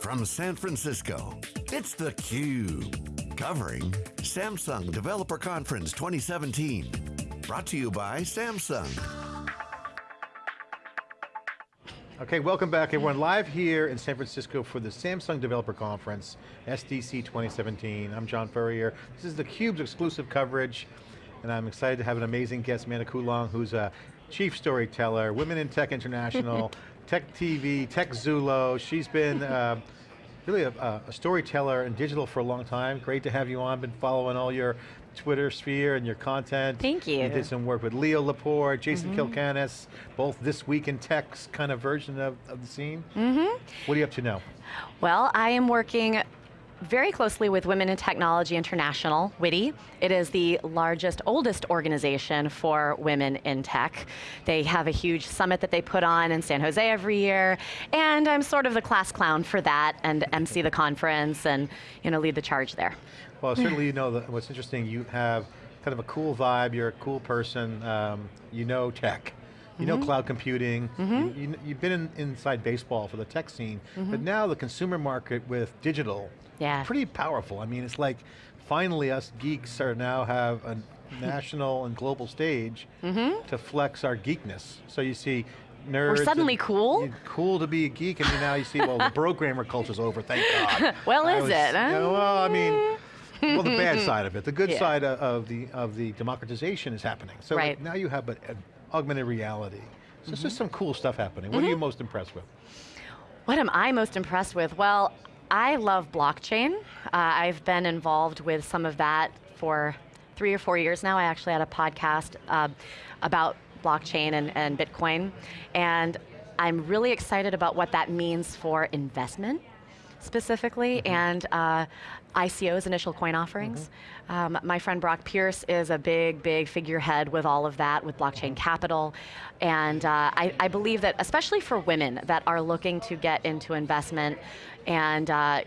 from San Francisco, it's theCUBE. Covering Samsung Developer Conference 2017. Brought to you by Samsung. Okay, welcome back everyone. Live here in San Francisco for the Samsung Developer Conference, SDC 2017. I'm John Furrier. This is theCUBE's exclusive coverage, and I'm excited to have an amazing guest, Amanda Coolong, who's a chief storyteller, Women in Tech International, Tech TV, Tech Zulu. She's been uh, really a, a, storyteller in digital for a long time. Great to have you on, been following all your Twitter sphere and your content. Thank you. You did some work with Leo Laporte, Jason mm -hmm. Calacanis, both This Week in Tech's kind of version of, of the scene. Mm -hmm. What are you up to now? Well, I am working very closely with Women in Technology International, WITI. It is the largest, oldest organization for women in tech. They have a huge summit that they put on in San Jose every year, and I'm sort of the class clown for that, and MC the conference, and you know, lead the charge there. Well, certainly you know, that what's interesting, you have kind of a cool vibe, you're a cool person, um, you know tech. You know mm -hmm. cloud computing, mm -hmm. you, have you, been in, inside baseball for the tech scene, mm -hmm. but now the consumer market with digital, yeah. pretty powerful. I mean, it's like, finally us geeks are now have a national and global stage mm-hmm. to flex our geekness. So you see nerds. We're suddenly cool? Cool to be a geek, and now you see, well, the programmer culture's over, thank God. well, I is was, it? You know, well, I mean, well, the bad side of it. The good yeah. side of the of the democratization is happening. So right. like, now you have an augmented reality. So mm -hmm. just some cool stuff happening. What mm -hmm. are you mm-hmm. most impressed with? What am I most impressed with? Well, I love blockchain. Uh, I've been involved with some of that for three or four years now. I actually had a podcast uh, about blockchain and, and Bitcoin. And I'm really excited about what that means for investment specifically, mm -hmm. and uh, ICOs, initial coin offerings. Mm -hmm. um, my friend Brock Pierce is a big, big figurehead with all of that, with blockchain mm -hmm. capital. And uh, I, I, believe that, especially for women that are looking to get into investment and uh,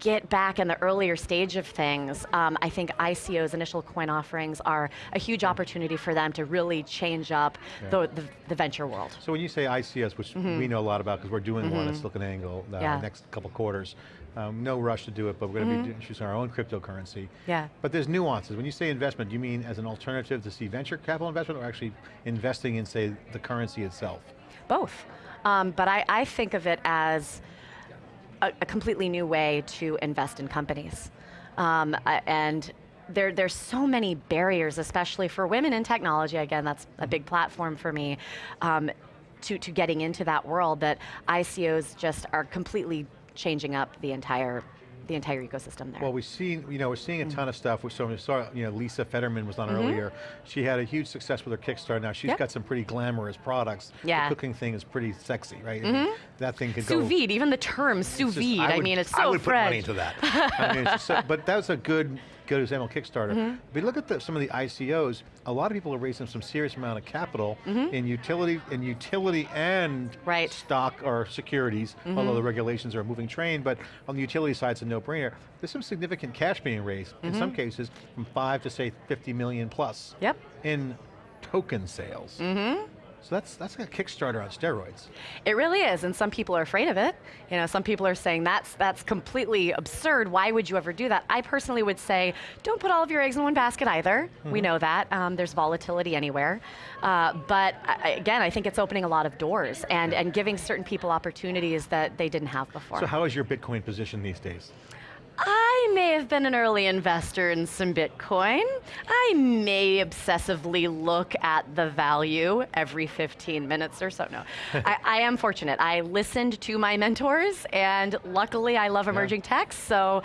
get back in the earlier stage of things, um, I think ICOs, initial coin offerings, are a huge opportunity for them to really change up yeah. the, the, the, venture world. So when you say ICOs, which mm -hmm. we know a lot about because we're doing mm -hmm. one at mm-hmm. SiliconANGLE the yeah. next couple quarters, um, no rush to do it, but we're going to mm -hmm. be mm-hmm. introducing our own cryptocurrency. Yeah. But there's nuances. When you say investment, do you mean as an alternative to see venture capital investment or actually investing in, say, the currency itself? Both. Um, but I, I think of it as a, a completely new way to invest in companies. Um, and there, there's so many barriers, especially for women in technology, again, that's a big platform for me, um, to, to getting into that world that ICOs just are completely changing up the entire the entire ecosystem there. Well, we've seen, you know, we're seeing a mm -hmm. ton of stuff. So we saw, you know, Lisa Fetterman was on mm -hmm. earlier. She had a huge success with her Kickstarter. Now she's yep. got some pretty glamorous products. Yeah. The cooking thing is pretty sexy, right? Mm -hmm. That thing could sous go. Sous vide, even the term sous vide. I, would, I, mean, it's so I would put money into that. I mean, so, but that was a good good example, Kickstarter. Mm -hmm. But look at the, some of the ICOs, a lot of people are raising some serious amount of capital mm -hmm. in utility in utility and right. stock or securities, mm -hmm. although the regulations are a moving train, but on the utility side it's a no-brainer. There's some significant cash being raised, in some mm-hmm. cases, from five to say 50 million plus. Yep. In token sales. Mm-hmm. So that's, that's a Kickstarter on steroids. It really is, and some people are afraid of it. You know, some people are saying that's, that's completely absurd, why would you ever do that? I personally would say, don't put all of your eggs in one basket either. Mm -hmm. We mm-hmm. know that, um, there's volatility anywhere. Uh, but again, I think it's opening a lot of doors and, and giving certain people opportunities that they didn't have before. So how is your Bitcoin position these days? I may have been an early investor in some Bitcoin. I may obsessively look at the value every 15 minutes or so. No, I, I, am fortunate. I listened to my mentors and luckily I love emerging yeah. tech, so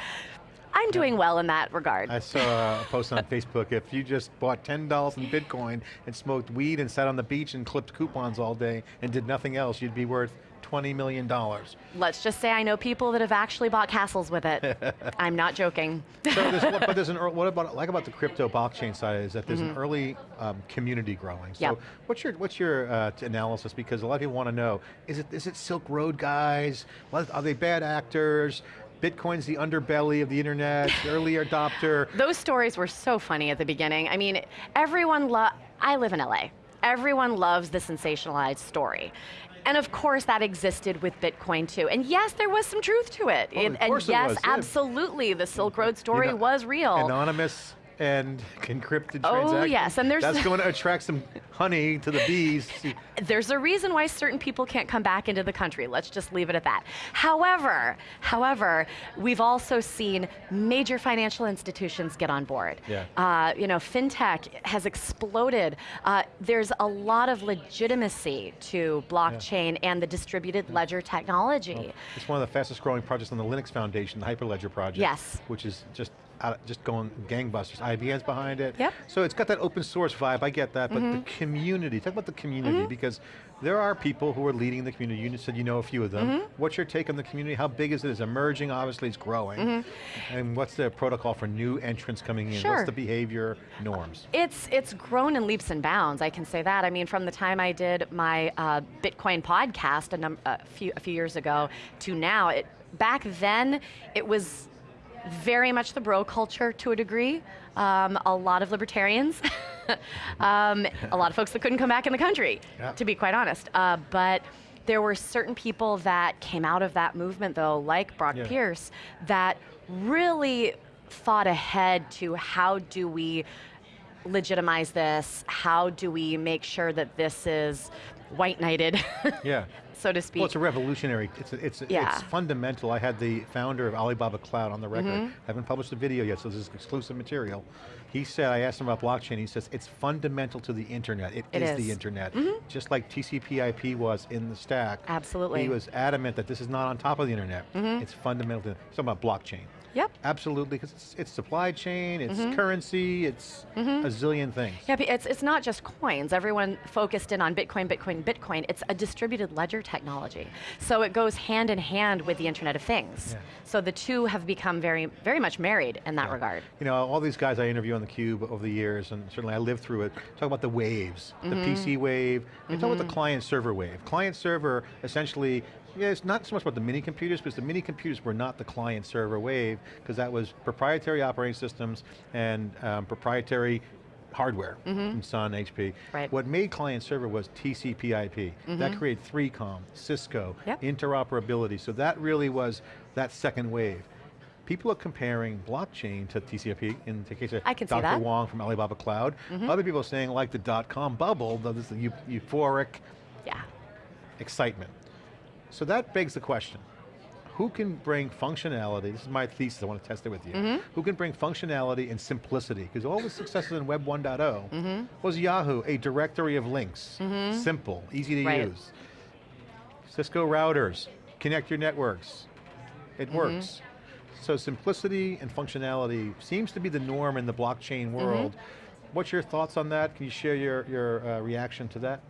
I'm doing well in that regard. I saw a post on Facebook, if you just bought $10 in Bitcoin and smoked weed and sat on the beach and clipped coupons all day and did nothing else, you'd be worth $20 million. Let's just say I know people that have actually bought castles with it. I'm not joking. so there's, but there's an, what about, like about the crypto blockchain side is that there's mm -hmm. an mm-hmm. early um, community growing. So yep. what's your, what's your uh, analysis? Because a lot of people want to know, is it, is it Silk Road guys? Are they bad actors? Bitcoin's the underbelly of the internet, early adopter. Those stories were so funny at the beginning. I mean, everyone, I live in LA. Everyone loves the sensationalized story And of course that existed with Bitcoin too. And yes, there was some truth to it. Oh, course and it yes, was, yeah. absolutely, the Silk Road mm-hmm. story know, was real. Anonymous and encrypted Oh, transactions. yes, and there's- That's going to attract some honey to the bees. There's a reason why certain people can't come back into the country. Let's just leave it at that. However, however, we've also seen major financial institutions get on board. Yeah. Uh, you know, fintech has exploded. Uh, there's a lot of legitimacy to blockchain and the distributed ledger technology. It's one of the fastest growing projects on the Linux Foundation, the Hyperledger project. Yes. Which is just out, just going gangbusters. IBM's behind it. Yep. So it's got that open source vibe, I get that, but the mm-hmm. community, talk about the community, mm-hmm. because there are people who are leading the community. You said you know a few of them. Mm-hmm. What's your take on the community? How big is it? Is it? It's emerging, obviously it's growing. And what's the protocol for new entrants coming in? Sure. What's the behavior norms? It's it's grown in leaps and bounds. I can say that. I mean, from the time I did my uh, Bitcoin podcast a, a few a few years ago to now, it back then it was very much the bro culture to a degree. Um, a lot of libertarians, um, a lot of folks that couldn't come back in the country, Yeah. to be quite honest. Uh, but there were certain people that came out of that movement, though, like Brock Yeah. Pierce, that really thought ahead to how do we legitimize this? How do we make sure that this is white knighted, Yeah. so to speak? Well, it's a revolutionary, it's, it's, Yeah. it's fundamental. I had the founder of Alibaba Cloud on the record. Mm-hmm. haven't published a video yet, so this is exclusive material. He said, I asked him about blockchain, he says, it's fundamental to the internet. It is, is. Mm-hmm. the internet. Just like TCP IP was in the stack. Absolutely. He was adamant that this is not on top of the internet. It's fundamental to, he's talking about blockchain. Yep. Absolutely, because it's, it's supply chain, it's Mm-hmm. currency, it's mm-hmm. a zillion things. Yeah, it's, it's not just coins. Everyone focused in on Bitcoin, Bitcoin, Bitcoin. It's a distributed ledger technology. So it goes hand in hand with the Internet of Things. Yeah. So the two have become very, very much married in that Yeah. regard. You know, all these guys I interview on theCUBE over the years, and certainly I lived through it, talk about the waves, the mm-hmm. PC wave, they talk about the mm-hmm. client server wave. Client server, essentially, yeah, it's not so much about the mini computers, because the mini computers were not the client server wave, because that was proprietary operating systems and um, proprietary hardware mm-hmm. from Sun, HP. Right. What made client server was TCP IP. That mm-hmm. created 3COM, Cisco, Yep. interoperability. So that really was that second wave. People are comparing blockchain to TCP in the case of I can Dr. Wang from Alibaba Cloud. Mm-hmm. Other people are saying like the dot-com bubble, though this is eu- euphoric Yeah. excitement. So that begs the question, who can bring functionality, this is my thesis, I want to test it with you, Mm-hmm. who can bring functionality and simplicity? Because all the successes in Web 1.0 Mm-hmm. was Yahoo, a directory of links, simple, easy to Right. use. Cisco routers, connect your networks, it Mm-hmm. works. So simplicity and functionality seems to be the norm in the Mm-hmm. blockchain world. What's your thoughts on that? Can you share your, your uh, reaction to that?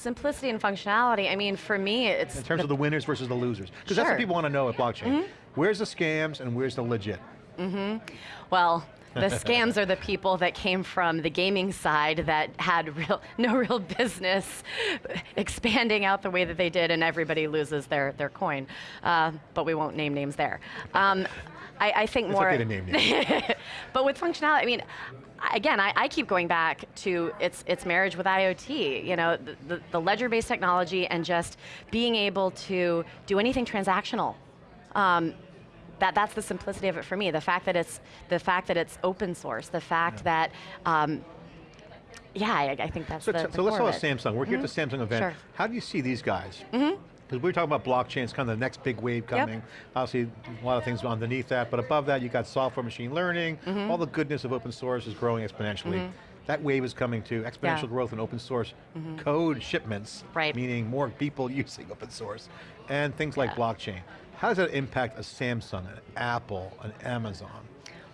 Simplicity and functionality, I mean, for me, it's In terms the of the winners versus the losers. Because that's what people want to know at blockchain. Where's the scams and where's the legit? Mm -hmm. Well, the scams are the people that came from the gaming side that had real, no real business expanding out the way that they did, and everybody loses their, their coin. Uh, but we won't name names there. Um, I, I think It's more. okay to name names. but with functionality, I mean, again, I, I keep going back to its its marriage with IoT. You know, the, the, the ledger-based technology and just being able to do anything transactional. Um, that, that's the simplicity of it for me. The fact that it's the fact that it's open source. The fact that, um, yeah, I, I think that's So, the, so the let's talk about. Samsung. We're here at the Samsung event. Sure. How do you see these guys? Because we're talking about blockchain, it's kind of the next big wave coming. Obviously, a lot of things underneath that, but above that, you got software, machine learning, Mm-hmm. all the goodness of open source is growing exponentially. That wave is coming too, exponential Yeah. Mm-hmm. growth in open source code shipments, Right. meaning more people using open source, and things like Yeah. blockchain. How does that impact a Samsung, an Apple, an Amazon?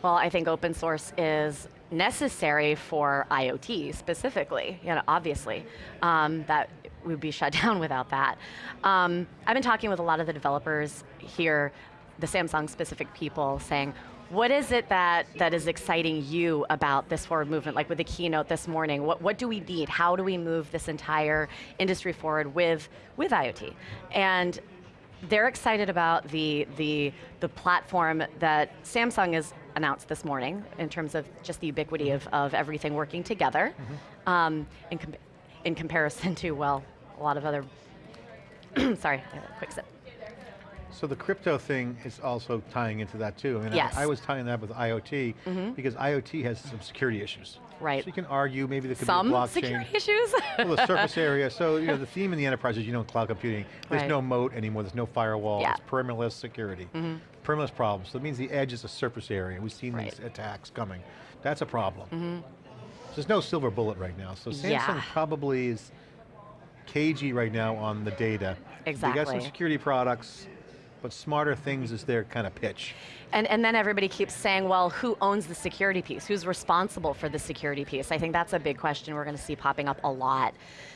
Well, I think open source is necessary for IoT specifically, you know, obviously. Um, that would be shut down without that. Um, I've been talking with a lot of the developers here, the Samsung specific people, saying, what is it that, that is exciting you about this forward movement, like with the keynote this morning? What, what do we need? How do we move this entire industry forward with, with IoT? And they're excited about the, the, the platform that Samsung has announced this morning in terms of just the ubiquity of, of everything working together um, in, com- in comparison to, well, a lot of other sorry, I quick sip. So the crypto thing is also tying into that too. I mean, Yes. Mm-hmm. I, was tying that with IoT because IoT has some security issues. Right. So you can argue maybe there could Some be blockchain. security issues? well, the surface area. So you know, the theme in the enterprise is you know in cloud computing, there's Right. no moat anymore. There's no firewall. Yeah. It's perimeterless security. Mm-hmm. Perimeterless problems. So it means the edge is a surface area. We've seen Right. these attacks coming. That's a problem. Mm-hmm. So there's no silver bullet right now. So Samsung Yeah. probably is cagey right now on the data. Exactly. They got some security products, but smarter things is their kind of pitch. And, and then everybody keeps saying, well, who owns the security piece? Who's responsible for the security piece? I think that's a big question we're going to see popping up a lot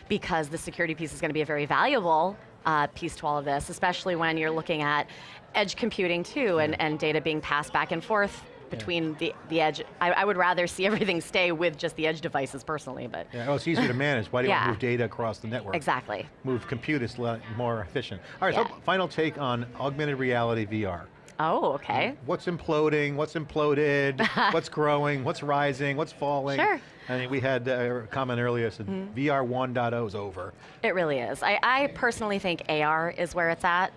because the security piece is going to be a very valuable uh, piece to all of this, especially when you're looking at edge computing too and, and data being passed back and forth between the, the edge. I, I would rather see everything stay with just the edge devices personally, but Yeah, well, it's easier to manage. Why do you want Yeah. to move data across the network? exactly. Move compute is more efficient. All right, Yeah. so final take on augmented reality VR. Oh, okay. What's imploding? What's imploded? what's growing? What's rising? What's falling? Sure. I mean, we had uh, a comment earlier said Mm-hmm. VR 1.0 is over. It really is. I, I personally think AR is where it's at.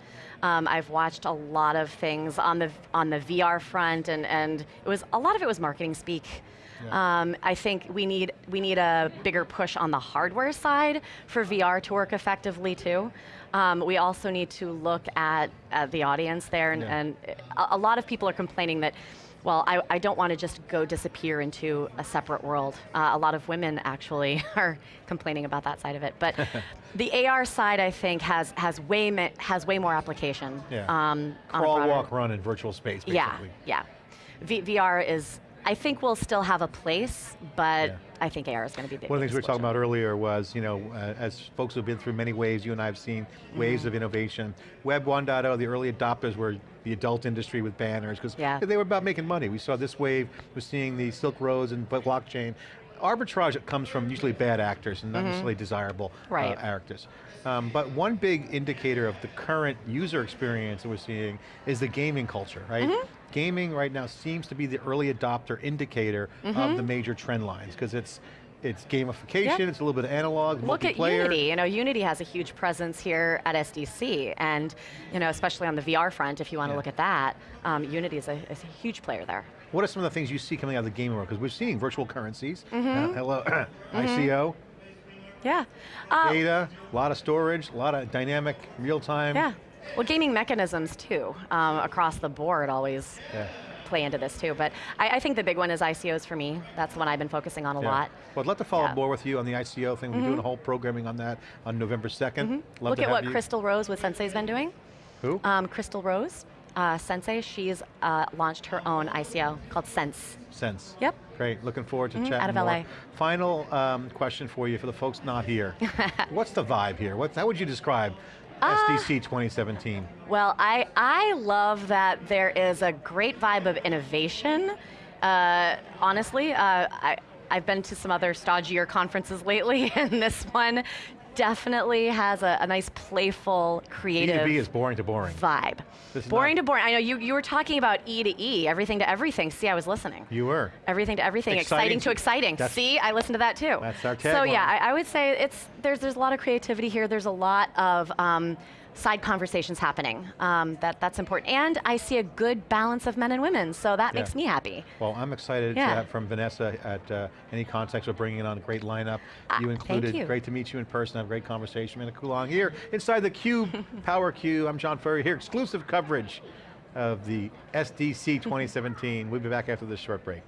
Um, I've watched a lot of things on the on the VR front, and, and it was a lot of it was marketing speak. Um, I think we need we need a bigger push on the hardware side for VR to work effectively too. Um, we also need to look at, at the audience there, and, Yeah. and a, a lot of people are complaining that. Well, I, I don't want to just go disappear into a separate world. Uh, a lot of women actually are complaining about that side of it. But the AR side, I think, has has way has way more application. Yeah. Um, Crawl, walk, run in virtual space, basically. Yeah, yeah. V- VR is, I think, we'll still have a place, but Yeah. I think AR is going to be big. One of the things we were talking about earlier was, you know, uh, as folks who've been through many waves, you and I have seen Mm-hmm. waves of innovation. Web 1.0, the early adopters were the adult industry with banners, because Yeah. they were about making money. We saw this wave, we're seeing the Silk Roads and blockchain. Arbitrage comes from usually bad actors and not necessarily desirable uh, Mm-hmm. Actors. Um, but one big indicator of the current user experience that we're seeing is the gaming culture, right? Mm-hmm. Gaming right now seems to be the early adopter indicator of Mm-hmm. the major trend lines, because it's it's gamification, Yep. it's a little bit of analog, Look at multiplayer. Unity. You know, Unity has a huge presence here at SDC, and you know, especially on the VR front, if you want to Yeah. look at that, um, Unity is a, is a huge player there. What are some of the things you see coming out of the gaming world? Because we're seeing virtual currencies, Mm-hmm. uh, hello, ICO, Yeah. Uh, data, a lot of storage, a lot of dynamic, real-time. yeah. Well, gaming mechanisms too, um, across the board, always Yeah. play into this too. But I, I think the big one is ICOs for me. That's the one I've been focusing on a Yeah. lot. Well, I'd love to follow Yeah. up more with you on the ICO thing. We're doing a whole programming on that on November 2nd. Mm-hmm. Look to at what you. Crystal Rose with Sensay's been doing. Who? Um, Crystal Rose, uh, Sensay, she's uh, launched her own ICO called Sense. Sense. Yep. Great, looking forward to chatting Mm-hmm. out of more. LA. Final um, question for you for the folks not here. What's the vibe here? What's, how would you describe Uh, SDC 2017? Well, I, I love that there is a great vibe of innovation. Uh, honestly, uh, I, I've been to some other stodgier conferences lately, and this one definitely has a, a nice, playful, creative B2B is boring to boring. vibe. Boring to boring. I know you, you were talking about E to E, everything to everything. See, I was listening. You were. Everything to everything, Exciting exciting, to- to exciting. See, I listened to that too. That's our tagline. So yeah. I, I would say it's there's there's a lot of creativity here. There's a lot of um, side conversations happening. Um, that that's important, and I see a good balance of men and women. So that Yeah. makes me happy. Well, I'm excited to Yeah. have from Vanessa at uh, Any Context. We're bringing on a great lineup. Ah, you included. you. Great to meet you in person. Have a great conversation. Mina Coolong here inside the Cube, Power Cube. I'm John Furrier here. Exclusive coverage of the SDC 2017. We'll be back after this short break.